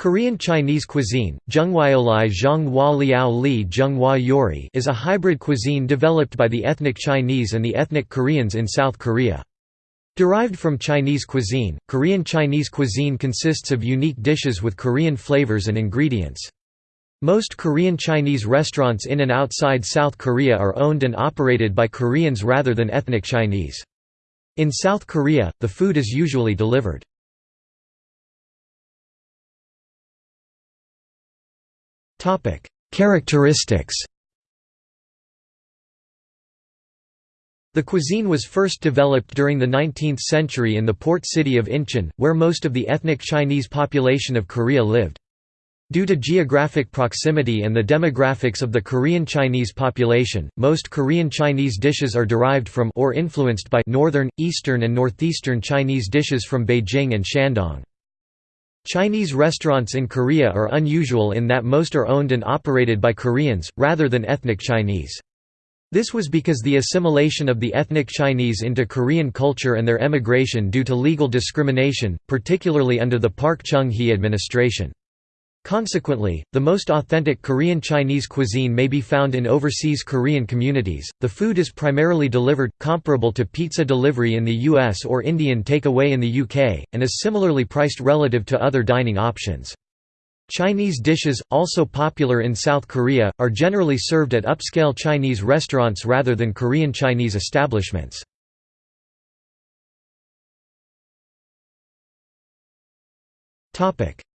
Korean Chinese cuisine, Zhenghuaolai Zhonghua Liao Li Zhenghua Yori is a hybrid cuisine developed by the ethnic Chinese and the ethnic Koreans in South Korea. Derived from Chinese cuisine, Korean Chinese cuisine consists of unique dishes with Korean flavors and ingredients. Most Korean Chinese restaurants in and outside South Korea are owned and operated by Koreans rather than ethnic Chinese. In South Korea, the food is usually delivered. Topic: Characteristics. The cuisine was first developed during the 19th century in the port city of Incheon, where most of the ethnic Chinese population of Korea lived. Due to geographic proximity and the demographics of the Korean Chinese population, most Korean Chinese dishes are derived from or influenced by northern, eastern and northeastern Chinese dishes from Beijing and Shandong. Chinese restaurants in Korea are unusual in that most are owned and operated by Koreans, rather than ethnic Chinese. This was because the assimilation of the ethnic Chinese into Korean culture and their emigration due to legal discrimination, particularly under the Park Chung-hee administration. Consequently, the most authentic Korean Chinese cuisine may be found in overseas Korean communities. The food is primarily delivered, comparable to pizza delivery in the US or Indian takeaway in the UK, and is similarly priced relative to other dining options. Chinese dishes, also popular in South Korea, are generally served at upscale Chinese restaurants rather than Korean Chinese establishments.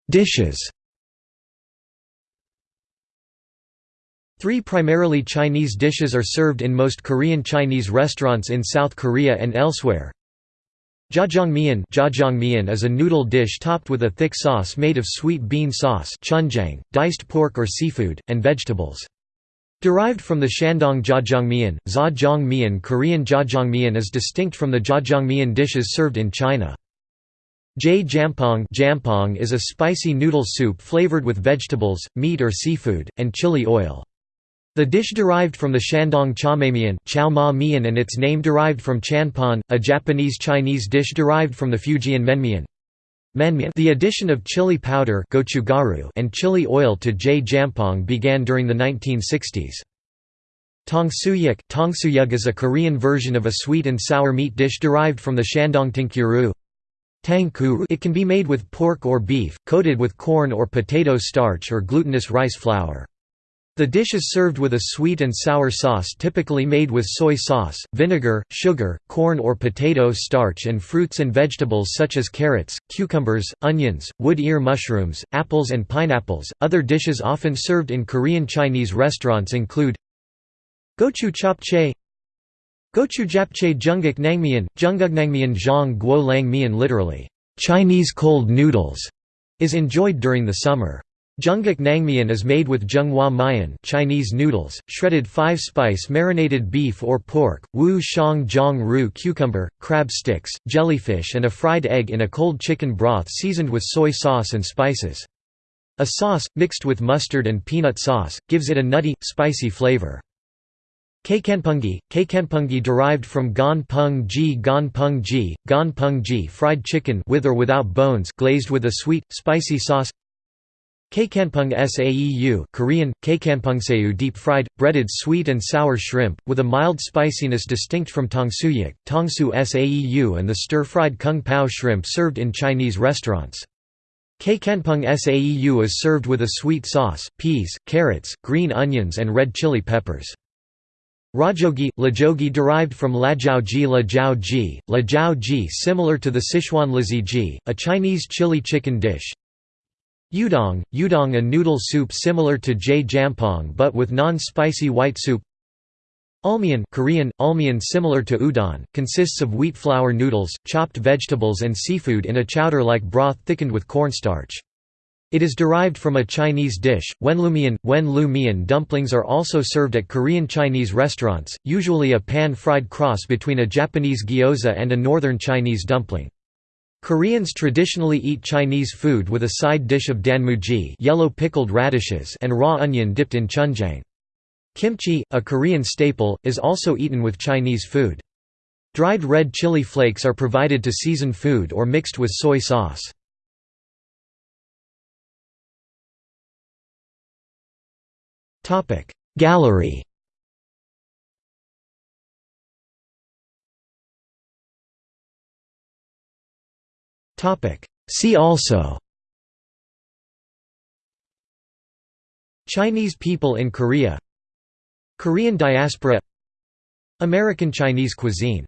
Dishes Three primarily Chinese dishes are served in most Korean Chinese restaurants in South Korea and elsewhere. Jjajangmyeon Jjajangmyeon is a noodle dish topped with a thick sauce made of sweet bean sauce chunjang, diced pork or seafood, and vegetables. Derived from the Shandong jjajangmyeon, Zha Korean jjajangmyeon is distinct from the jjajangmyeon dishes served in China. Jjae jampong jampong is a spicy noodle soup flavored with vegetables, meat or seafood, and chili oil. The dish derived from the Shandong cha-ma-mian and its name derived from chanpon, a Japanese Chinese dish derived from the Fujian menmian. The addition of chili powder and chili oil to jampong began during the 1960s. Tongsuyuk Tongsuyuk is a Korean version of a sweet and sour meat dish derived from the Shandong tinkuru. It can be made with pork or beef, coated with corn or potato starch or glutinous rice flour. The dish is served with a sweet and sour sauce typically made with soy sauce, vinegar, sugar, corn or potato starch and fruits and vegetables such as carrots, cucumbers, onions, wood ear mushrooms, apples and pineapples. Other dishes often served in Korean Chinese restaurants include gochu japchae, Gochu japchae junguk nangmyeon, jungguknangmyeon zhang guo lang literally, Chinese cold noodles, is enjoyed during the summer. Junguk nangmyeon is made with zhenghua mian Chinese noodles, shredded five-spice marinated beef or pork, wu shang jiang ru cucumber, crab sticks, jellyfish and a fried egg in a cold chicken broth seasoned with soy sauce and spices. A sauce, mixed with mustard and peanut sauce, gives it a nutty, spicy flavor. Kkanpungi, Kkanpungi derived from gan pung ji gan pung ji, gan pung ji fried chicken with or without bones glazed with a sweet, spicy sauce Kkanpung saeu Korean, Kkanpungseu deep-fried, breaded sweet and sour shrimp, with a mild spiciness distinct from tongsuyuk, tongsu saeu and the stir-fried kung pao shrimp served in Chinese restaurants. Kkanpung saeu is served with a sweet sauce, peas, carrots, green onions and red chili peppers. Rajogi, lajogi derived from lajiaoji lajiaoji, lajiaoji similar to the Sichuan laziji, a Chinese chili chicken dish, Udong, udong a noodle soup similar to jampong but with non-spicy white soup Ulmyeon Korean, ulmyeon similar to udon, consists of wheat flour noodles, chopped vegetables and seafood in a chowder-like broth thickened with cornstarch. It is derived from a Chinese dish. Wenlumyeon, wen dumplings are also served at Korean Chinese restaurants, usually a pan-fried cross between a Japanese gyoza and a northern Chinese dumpling. Koreans traditionally eat Chinese food with a side dish of danmuji yellow pickled radishes and raw onion dipped in chunjang. Kimchi, a Korean staple, is also eaten with Chinese food. Dried red chili flakes are provided to season food or mixed with soy sauce. Gallery See also. Chinese people in Korea. Korean diaspora. American Chinese cuisine